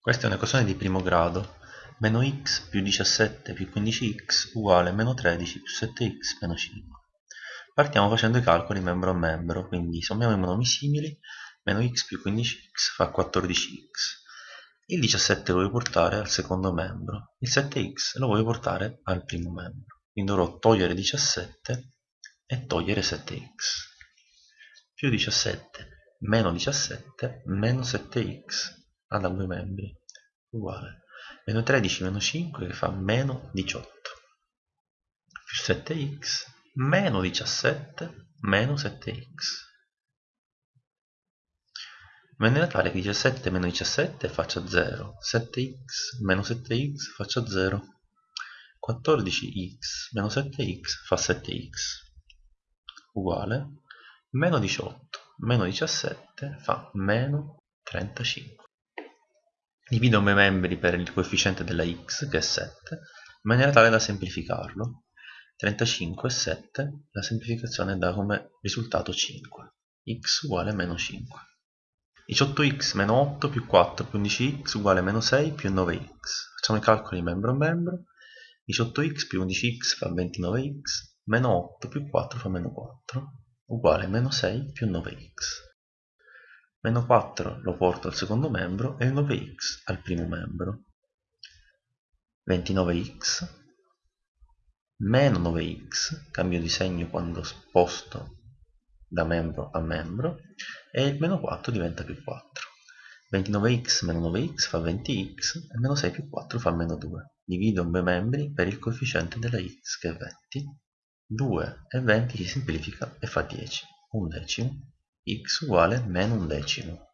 Questa è un'equazione di primo grado. Meno x più 17 più 15x uguale meno 13 più 7x meno 5. Partiamo facendo i calcoli membro a membro, quindi sommiamo i monomi simili, meno x più 15x fa 14x. Il 17 lo voglio portare al secondo membro, il 7x lo voglio portare al primo membro. Quindi dovrò togliere 17 e togliere 7x. Più 17 meno 17 meno 7x ad ambo i membri. Uguale. Meno 13 meno 5 che fa meno 18 più 7x meno 17 meno 7x in maniera tale che 17 meno 17 faccia 0 7x meno 7x faccia 0 14x meno 7x fa 7x uguale. Meno 18 meno 17 fa meno 35 divido i membri per il coefficiente della x che è 7 in maniera tale da semplificarlo. 35 e 7 la semplificazione dà come risultato 5 x uguale meno 5 18x meno 8 più 4 più 11x uguale meno 6 più 9x facciamo i calcoli membro a membro. 18x più 11x fa 29x meno 8 più 4 fa meno 4 uguale meno 6 più 9x. Meno 4 lo porto al secondo membro e il 9x al primo membro. 29x meno 9x, cambio di segno quando sposto da membro a membro, e il meno 4 diventa più 4. 29x meno 9x fa 20x e meno 6 più 4 fa meno 2. Divido i membri per il coefficiente della x che è 20 2 e 20 si semplifica e fa 10 un decimo x uguale meno un decimo